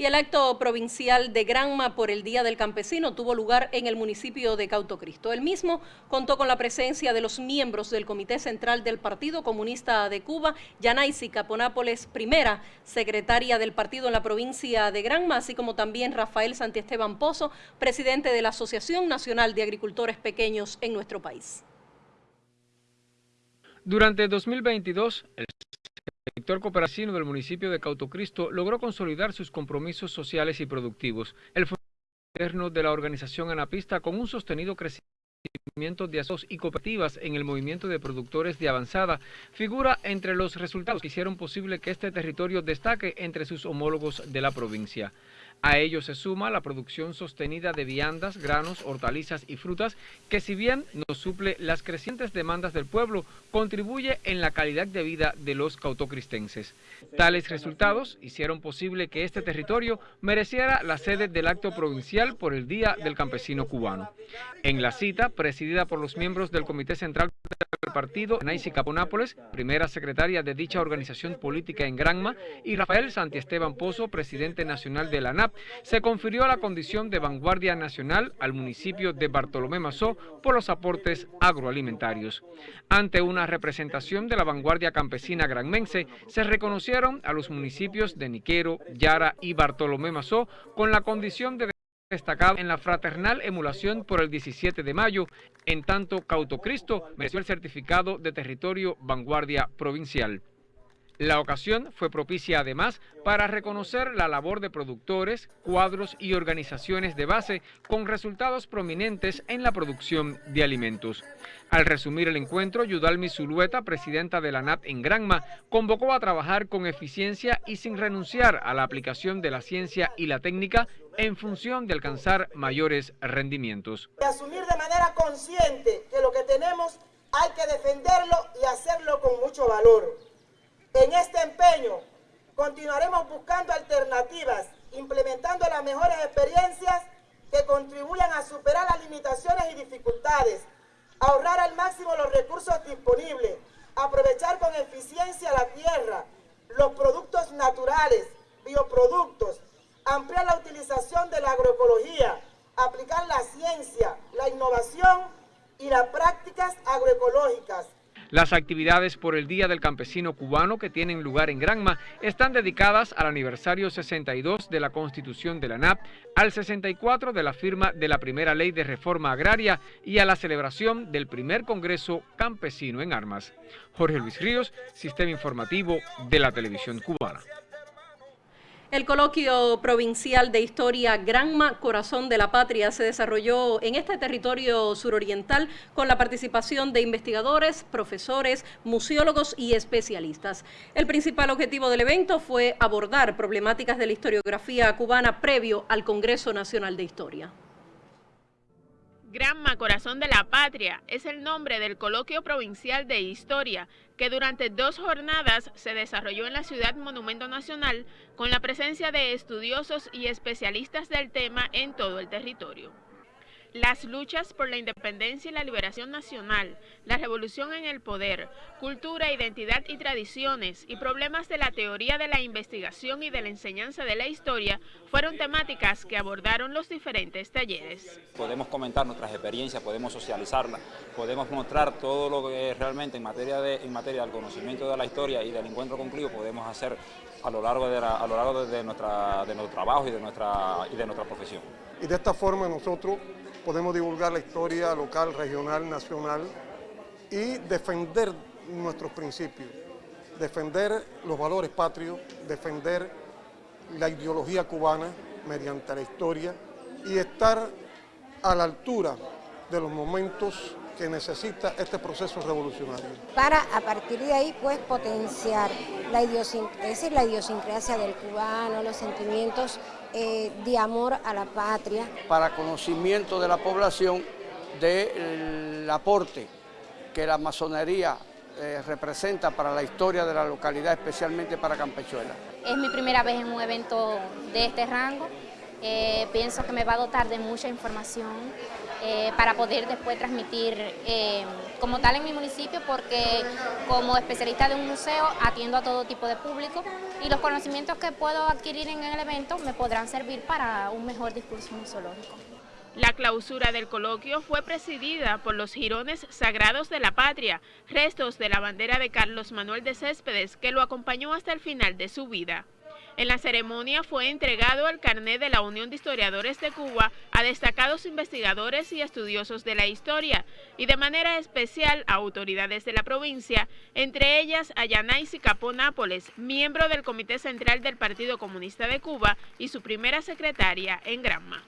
Y el acto provincial de Granma por el Día del Campesino tuvo lugar en el municipio de Cautocristo. El mismo contó con la presencia de los miembros del Comité Central del Partido Comunista de Cuba, Yanaisi Caponápoles, primera secretaria del partido en la provincia de Granma, así como también Rafael Santiesteban Pozo, presidente de la Asociación Nacional de Agricultores Pequeños en nuestro país. Durante 2022, el sector cooperativo del municipio de Cautocristo logró consolidar sus compromisos sociales y productivos. El gobierno de la organización Anapista con un sostenido crecimiento de asociaciones y cooperativas en el movimiento de productores de avanzada figura entre los resultados que hicieron posible que este territorio destaque entre sus homólogos de la provincia. A ello se suma la producción sostenida de viandas, granos, hortalizas y frutas, que si bien no suple las crecientes demandas del pueblo, contribuye en la calidad de vida de los cautocristenses. Tales resultados hicieron posible que este territorio mereciera la sede del acto provincial por el Día del Campesino Cubano. En la cita, presidida por los miembros del Comité Central del Partido, Naisi Caponápoles, primera secretaria de dicha organización política en Granma, y Rafael Santiesteban Pozo, presidente nacional de la ANAP, se confirió la condición de vanguardia nacional al municipio de Bartolomé Mazó por los aportes agroalimentarios. Ante una representación de la vanguardia campesina granmense, se reconocieron a los municipios de Niquero, Yara y Bartolomé Mazó con la condición de destacado en la fraternal emulación por el 17 de mayo, en tanto Cautocristo mereció el certificado de territorio vanguardia provincial. La ocasión fue propicia además para reconocer la labor de productores, cuadros y organizaciones de base con resultados prominentes en la producción de alimentos. Al resumir el encuentro, Yudalmi Zulueta, presidenta de la NAP en Granma, convocó a trabajar con eficiencia y sin renunciar a la aplicación de la ciencia y la técnica en función de alcanzar mayores rendimientos. asumir de manera consciente que lo que tenemos hay que defenderlo y hacerlo con mucho valor en este empeño continuaremos buscando alternativas, implementando las mejores experiencias que contribuyan a superar las limitaciones y dificultades, ahorrar al máximo los recursos disponibles, aprovechar con eficiencia la tierra, los productos naturales, bioproductos, ampliar la utilización de la agroecología, aplicar la ciencia, la innovación y las prácticas agroecológicas, las actividades por el Día del Campesino Cubano que tienen lugar en Granma están dedicadas al aniversario 62 de la Constitución de la NAP, al 64 de la firma de la primera ley de reforma agraria y a la celebración del primer Congreso Campesino en Armas. Jorge Luis Ríos, Sistema Informativo de la Televisión Cubana. El coloquio provincial de historia Granma Corazón de la Patria se desarrolló en este territorio suroriental con la participación de investigadores, profesores, museólogos y especialistas. El principal objetivo del evento fue abordar problemáticas de la historiografía cubana previo al Congreso Nacional de Historia. Granma Corazón de la Patria es el nombre del coloquio provincial de historia que durante dos jornadas se desarrolló en la ciudad Monumento Nacional con la presencia de estudiosos y especialistas del tema en todo el territorio. Las luchas por la independencia y la liberación nacional, la revolución en el poder, cultura, identidad y tradiciones y problemas de la teoría de la investigación y de la enseñanza de la historia fueron temáticas que abordaron los diferentes talleres. Podemos comentar nuestras experiencias, podemos socializarlas, podemos mostrar todo lo que realmente en materia, de, en materia del conocimiento de la historia y del encuentro concluido podemos hacer a lo largo de, a lo largo de, nuestra, de nuestro trabajo y de nuestra, y de nuestra profesión. Y de esta forma nosotros podemos divulgar la historia local, regional, nacional y defender nuestros principios, defender los valores patrios, defender la ideología cubana mediante la historia y estar a la altura de los momentos que necesita este proceso revolucionario. Para a partir de ahí pues potenciar la, idiosincrasia, la idiosincrasia del cubano, los sentimientos eh, de amor a la patria. Para conocimiento de la población del aporte que la masonería eh, representa para la historia de la localidad, especialmente para Campechuela. Es mi primera vez en un evento de este rango, eh, pienso que me va a dotar de mucha información eh, para poder después transmitir eh, como tal en mi municipio porque como especialista de un museo atiendo a todo tipo de público y los conocimientos que puedo adquirir en el evento me podrán servir para un mejor discurso museológico. La clausura del coloquio fue presidida por los jirones sagrados de la patria, restos de la bandera de Carlos Manuel de Céspedes, que lo acompañó hasta el final de su vida. En la ceremonia fue entregado el carnet de la Unión de Historiadores de Cuba a destacados investigadores y estudiosos de la historia y de manera especial a autoridades de la provincia, entre ellas a Yanaisi Capó Nápoles, miembro del Comité Central del Partido Comunista de Cuba y su primera secretaria en Granma.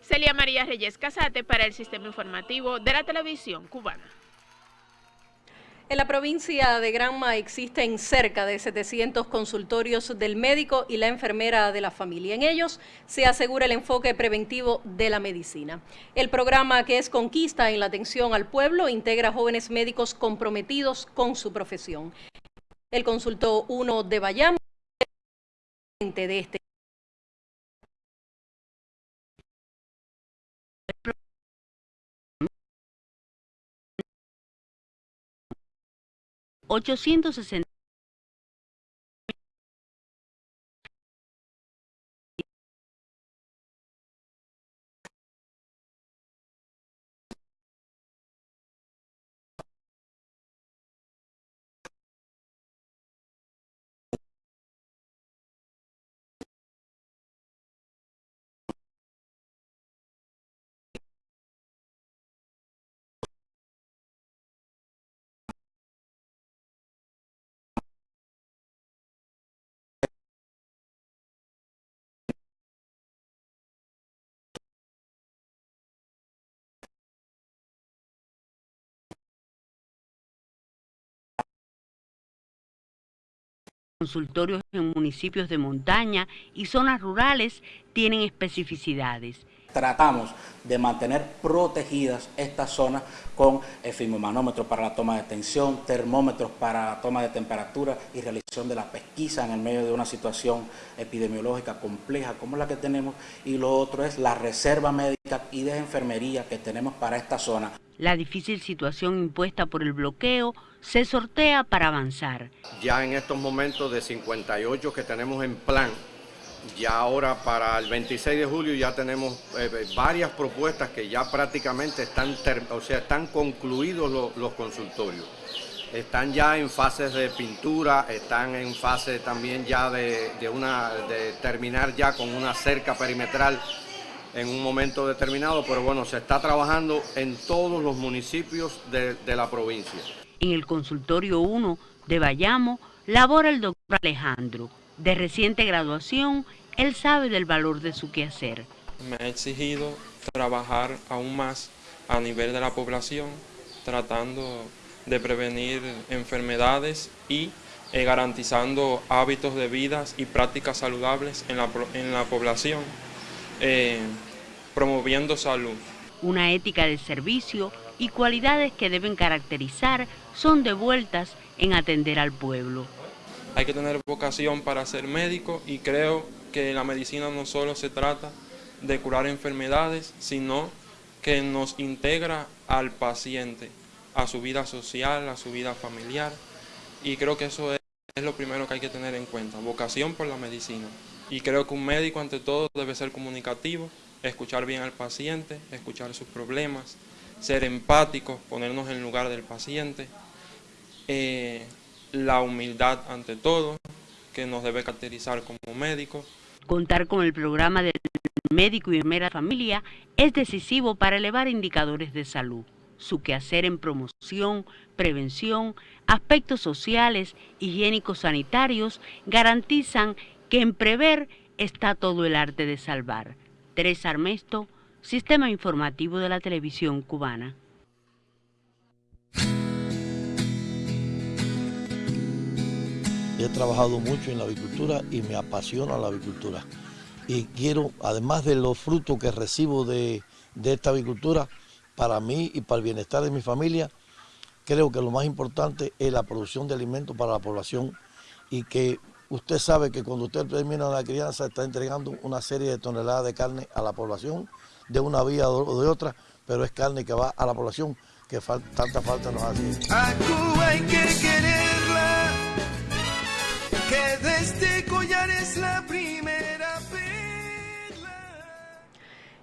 Celia María Reyes Casate para el Sistema Informativo de la Televisión Cubana. En la provincia de Granma existen cerca de 700 consultorios del médico y la enfermera de la familia. En ellos se asegura el enfoque preventivo de la medicina. El programa que es Conquista en la atención al pueblo integra jóvenes médicos comprometidos con su profesión. El consultó uno de Bayamo de este 860 consultorios en municipios de montaña y zonas rurales tienen especificidades. Tratamos de mantener protegidas estas zonas con efimomanómetros para la toma de tensión, termómetros para la toma de temperatura y realización de la pesquisa en el medio de una situación epidemiológica compleja como la que tenemos. Y lo otro es la reserva médica y de enfermería que tenemos para esta zona. La difícil situación impuesta por el bloqueo se sortea para avanzar. Ya en estos momentos de 58 que tenemos en plan, ya ahora para el 26 de julio ya tenemos eh, eh, varias propuestas que ya prácticamente están, o sea, están concluidos los consultorios. Están ya en fases de pintura, están en fase también ya de, una, de terminar ya con una cerca perimetral en un momento determinado, pero bueno, se está trabajando en todos los municipios de, de la provincia. En el consultorio 1 de Bayamo labora el doctor Alejandro, de reciente graduación, él sabe del valor de su quehacer. Me ha exigido trabajar aún más a nivel de la población, tratando de prevenir enfermedades y eh, garantizando hábitos de vida y prácticas saludables en la, en la población, eh, promoviendo salud. Una ética de servicio y cualidades que deben caracterizar son devueltas en atender al pueblo hay que tener vocación para ser médico y creo que la medicina no solo se trata de curar enfermedades, sino que nos integra al paciente, a su vida social, a su vida familiar y creo que eso es, lo primero que hay que tener en cuenta, vocación por la medicina. Y creo que un médico ante todo debe ser comunicativo, escuchar bien al paciente, escuchar sus problemas, ser empático, ponernos en lugar del paciente, eh, la humildad ante todo, que nos debe caracterizar como médicos. Contar con el programa del médico y enfermera familia es decisivo para elevar indicadores de salud. Su quehacer en promoción, prevención, aspectos sociales, higiénicos sanitarios garantizan que en prever está todo el arte de salvar. Teresa Armesto, Sistema Informativo de la Televisión Cubana. He trabajado mucho en la avicultura y me apasiona la avicultura. Y quiero, además de los frutos que recibo de, esta avicultura, para mí y para el bienestar de mi familia, creo que lo más importante es la producción de alimentos para la población y que usted sabe que cuando usted termina la crianza está entregando una serie de toneladas de carne a la población de una vía o de otra, pero es carne que va a la población que tanta falta nos hace. De este collar es la primera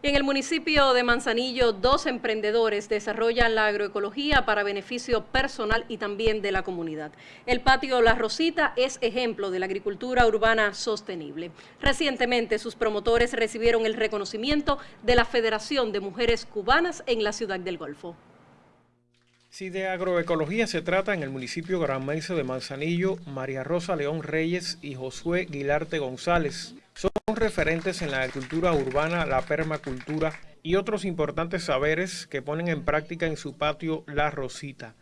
en el municipio de Manzanillo, dos emprendedores desarrollan la agroecología para beneficio personal y también de la comunidad. El patio La Rosita es ejemplo de la agricultura urbana sostenible. Recientemente, sus promotores recibieron el reconocimiento de la Federación de Mujeres Cubanas en la ciudad del Golfo. Si de agroecología se trata en el municipio granmense de Manzanillo, María Rosa León Reyes y Josué Guilarte González son referentes en la agricultura urbana, la permacultura y otros importantes saberes que ponen en práctica en su patio La Rosita.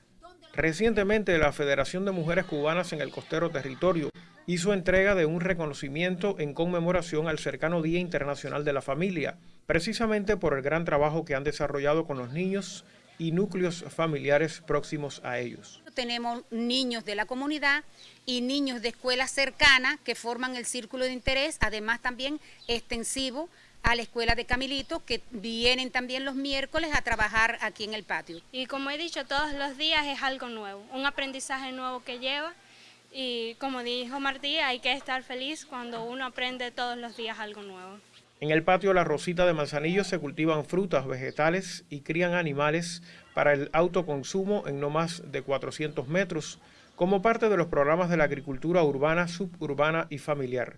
Recientemente la Federación de Mujeres Cubanas en el Costero Territorio hizo entrega de un reconocimiento en conmemoración al cercano Día Internacional de la Familia, precisamente por el gran trabajo que han desarrollado con los niños y núcleos familiares próximos a ellos. Tenemos niños de la comunidad y niños de escuelas cercanas que forman el círculo de interés, además también extensivo a la escuela de Camilito, que vienen también los miércoles a trabajar aquí en el patio. Y como he dicho, todos los días es algo nuevo, un aprendizaje nuevo que lleva y como dijo Martí, hay que estar feliz cuando uno aprende todos los días algo nuevo. En el patio La Rosita de Manzanillo se cultivan frutas, vegetales y crían animales para el autoconsumo en no más de 400 metros, como parte de los programas de la agricultura urbana, suburbana y familiar.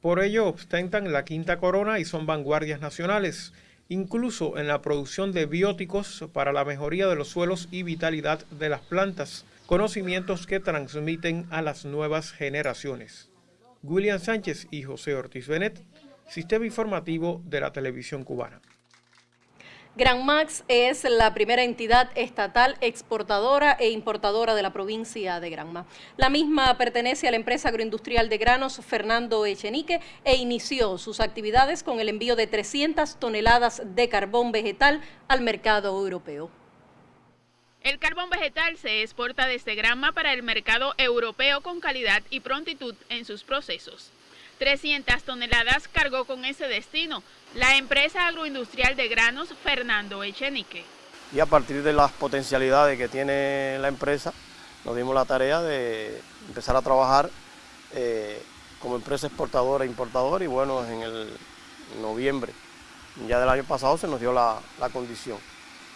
Por ello ostentan la quinta corona y son vanguardias nacionales, incluso en la producción de bióticos para la mejoría de los suelos y vitalidad de las plantas, conocimientos que transmiten a las nuevas generaciones. William Sánchez y José Ortiz Benet Sistema Informativo de la Televisión Cubana. Gran Max es la primera entidad estatal exportadora e importadora de la provincia de Granma. La misma pertenece a la empresa agroindustrial de granos Fernando Echenique e inició sus actividades con el envío de 300 toneladas de carbón vegetal al mercado europeo. El carbón vegetal se exporta desde Granma para el mercado europeo con calidad y prontitud en sus procesos. 300 toneladas cargó con ese destino la empresa agroindustrial de granos Fernando Echenique. Y a partir de las potencialidades que tiene la empresa, nos dimos la tarea de empezar a trabajar eh, como empresa exportadora e importadora y bueno, en el noviembre ya del año pasado se nos dio la, condición.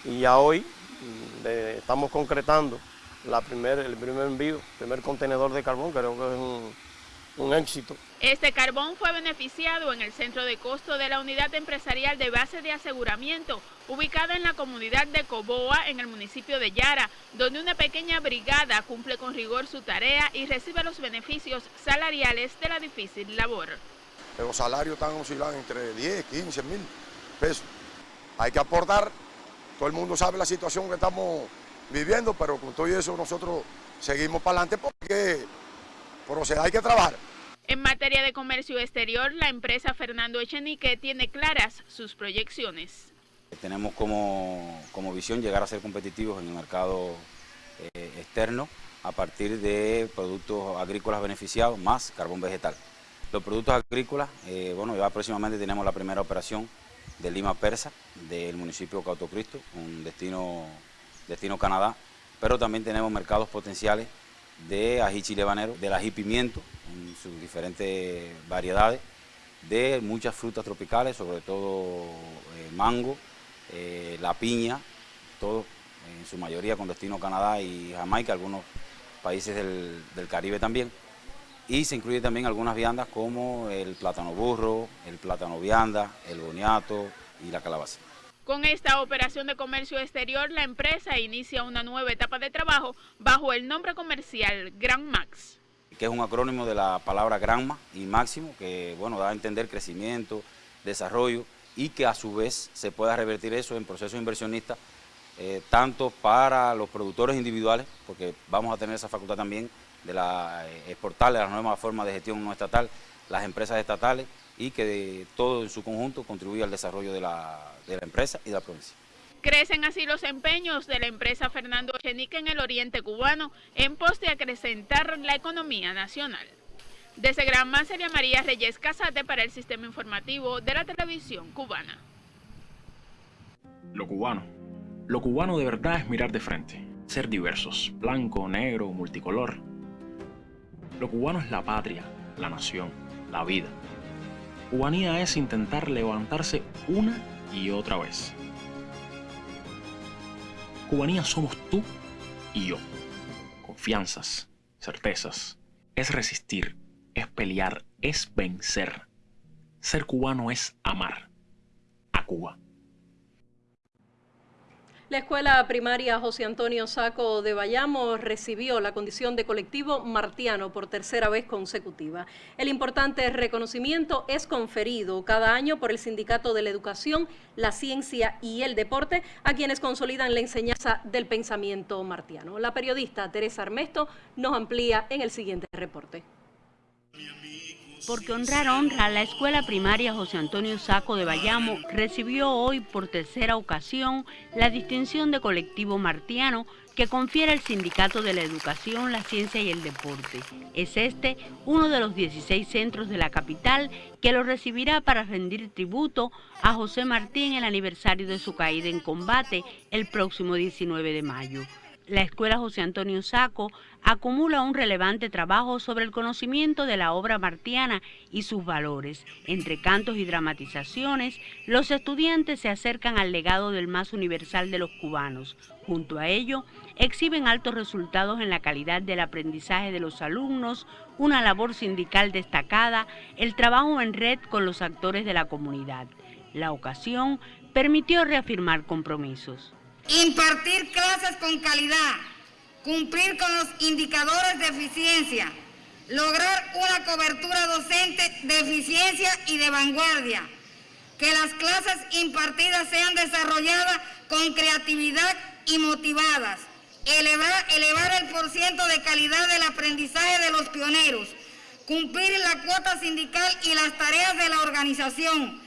Y ya hoy mm, estamos concretando la primer, el primer envío, el primer contenedor de carbón, creo que es un, un éxito. Este carbón fue beneficiado en el centro de costo de la unidad empresarial de base de aseguramiento, ubicada en la comunidad de Coboa, en el municipio de Yara, donde una pequeña brigada cumple con rigor su tarea y recibe los beneficios salariales de la difícil labor. Los salarios están oscilando entre 10, 15 mil pesos. Hay que aportar, todo el mundo sabe la situación que estamos viviendo, pero con todo eso nosotros seguimos para adelante porque pero o hay que trabajar. En materia de comercio exterior, la empresa Fernando Echenique tiene claras sus proyecciones. Tenemos como, visión llegar a ser competitivos en el mercado eh, externo a partir de productos agrícolas beneficiados más carbón vegetal. Los productos agrícolas, eh, bueno, ya próximamente tenemos la primera operación de Lima Persa, del municipio Cautocristo, un destino, destino Canadá, pero también tenemos mercados potenciales de ají chile habanero, del ají pimiento en sus diferentes variedades, de muchas frutas tropicales, sobre todo eh, mango, eh, la piña, todo en su mayoría con destino Canadá y Jamaica, algunos países del, del Caribe también. Y se incluye también algunas viandas como el plátano burro, el plátano vianda, el boniato y la calabaza. Con esta operación de comercio exterior, la empresa inicia una nueva etapa de trabajo bajo el nombre comercial Gran Max. Que es un acrónimo de la palabra Granma y Máximo, que bueno, da a entender crecimiento, desarrollo y que a su vez se pueda revertir eso en procesos inversionistas, eh, tanto para los productores individuales, porque vamos a tener esa facultad también de la, eh, exportarle a las nuevas formas de gestión no estatal, las empresas estatales y que todo en su conjunto contribuya al desarrollo de la, de la empresa y de la provincia. Crecen así los empeños de la empresa Fernando Chenique en el oriente cubano en pos de acrecentar la economía nacional. Desde Granma sería María Reyes Casate para el Sistema Informativo de la Televisión Cubana. Lo cubano. Lo cubano de verdad es mirar de frente, ser diversos, blanco, negro, multicolor. Lo cubano es la patria, la nación, la vida. Cubanía es intentar levantarse una y otra vez. Cubanía somos tú y yo. Confianzas, certezas. Es resistir, es pelear, es vencer. Ser cubano es amar a Cuba. La escuela primaria José Antonio Saco de Bayamo recibió la condición de colectivo martiano por tercera vez consecutiva. El importante reconocimiento es conferido cada año por el Sindicato de la Educación, la Ciencia y el Deporte a quienes consolidan la enseñanza del pensamiento martiano. La periodista Teresa Armesto nos amplía en el siguiente reporte porque honrar honra, la escuela primaria José Antonio Saco de Bayamo recibió hoy por tercera ocasión la distinción de colectivo martiano que confiere el Sindicato de la Educación, la Ciencia y el Deporte. Es este uno de los 16 centros de la capital que lo recibirá para rendir tributo a José Martí en el aniversario de su caída en combate el próximo 19 de mayo la Escuela José Antonio Saco acumula un relevante trabajo sobre el conocimiento de la obra martiana y sus valores. Entre cantos y dramatizaciones, los estudiantes se acercan al legado del más universal de los cubanos. Junto a ello, exhiben altos resultados en la calidad del aprendizaje de los alumnos, una labor sindical destacada, el trabajo en red con los actores de la comunidad. La ocasión permitió reafirmar compromisos impartir clases con calidad, cumplir con los indicadores de eficiencia, lograr una cobertura docente de eficiencia y de vanguardia, que las clases impartidas sean desarrolladas con creatividad y motivadas, elevar, elevar el porciento de calidad del aprendizaje de los pioneros, cumplir la cuota sindical y las tareas de la organización,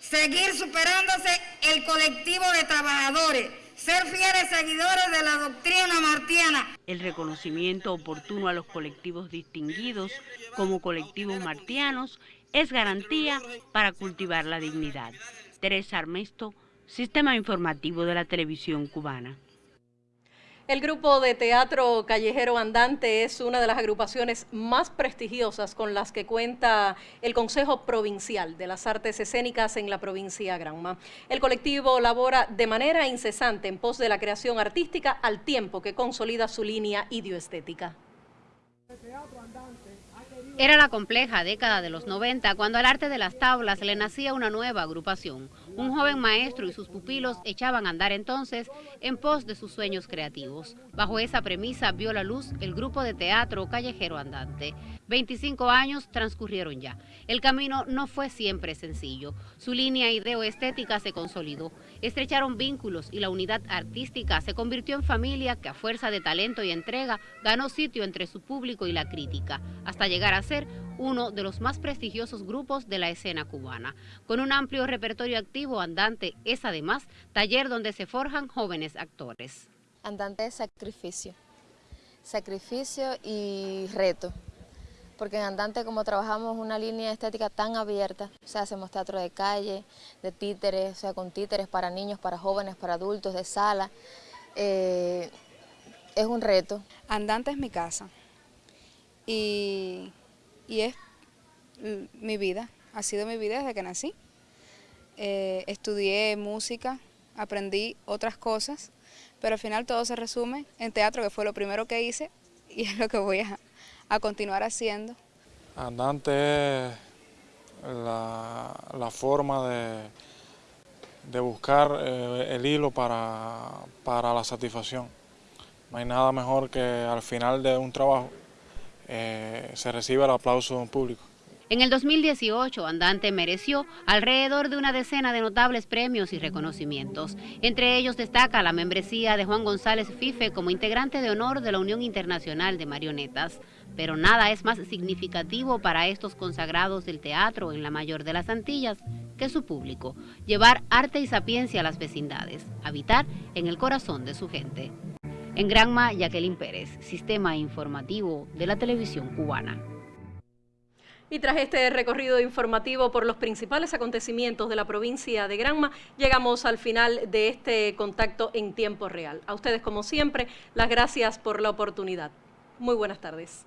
seguir superándose el colectivo de trabajadores, ser fieles seguidores de la doctrina martiana. El reconocimiento oportuno a los colectivos distinguidos como colectivos martianos es garantía para cultivar la dignidad. Teresa Armesto, Sistema Informativo de la Televisión Cubana. El grupo de teatro Callejero Andante es una de las agrupaciones más prestigiosas con las que cuenta el Consejo Provincial de las Artes Escénicas en la provincia de Granma. El colectivo labora de manera incesante en pos de la creación artística al tiempo que consolida su línea idioestética. Era la compleja década de los 90 cuando al arte de las tablas le nacía una nueva agrupación. Un joven maestro y sus pupilos echaban a andar entonces en pos de sus sueños creativos. Bajo esa premisa vio la luz el grupo de teatro Callejero Andante. 25 años transcurrieron ya. El camino no fue siempre sencillo. Su línea ideoestética se consolidó. Estrecharon vínculos y la unidad artística se convirtió en familia que a fuerza de talento y entrega ganó sitio entre su público y la crítica, hasta llegar a ser uno de los más prestigiosos grupos de la escena cubana. Con un amplio repertorio activo, Andante es además taller donde se forjan jóvenes actores. Andante es sacrificio, sacrificio y reto porque en Andante como trabajamos una línea estética tan abierta, o sea, hacemos teatro de calle, de títeres, o sea, con títeres para niños, para jóvenes, para adultos, de sala, eh, es un reto. Andante es mi casa y, es mi vida, ha sido mi vida desde que nací. Eh, estudié música, aprendí otras cosas, pero al final todo se resume en teatro, que fue lo primero que hice y es lo que voy a, a continuar haciendo. Andante es la, forma de, de buscar eh, el hilo para, para, la satisfacción. No hay nada mejor que al final de un trabajo eh, se reciba el aplauso de un público. En el 2018, Andante mereció alrededor de una decena de notables premios y reconocimientos. Entre ellos destaca la membresía de Juan González Fife como integrante de honor de la Unión Internacional de Marionetas. Pero nada es más significativo para estos consagrados del teatro en la mayor de las Antillas que su público, llevar arte y sapiencia a las vecindades, habitar en el corazón de su gente. En Granma, Jacqueline Pérez, Sistema Informativo de la Televisión Cubana. Y tras este recorrido informativo por los principales acontecimientos de la provincia de Granma, llegamos al final de este contacto en tiempo real. A ustedes, como siempre, las gracias por la oportunidad. Muy buenas tardes.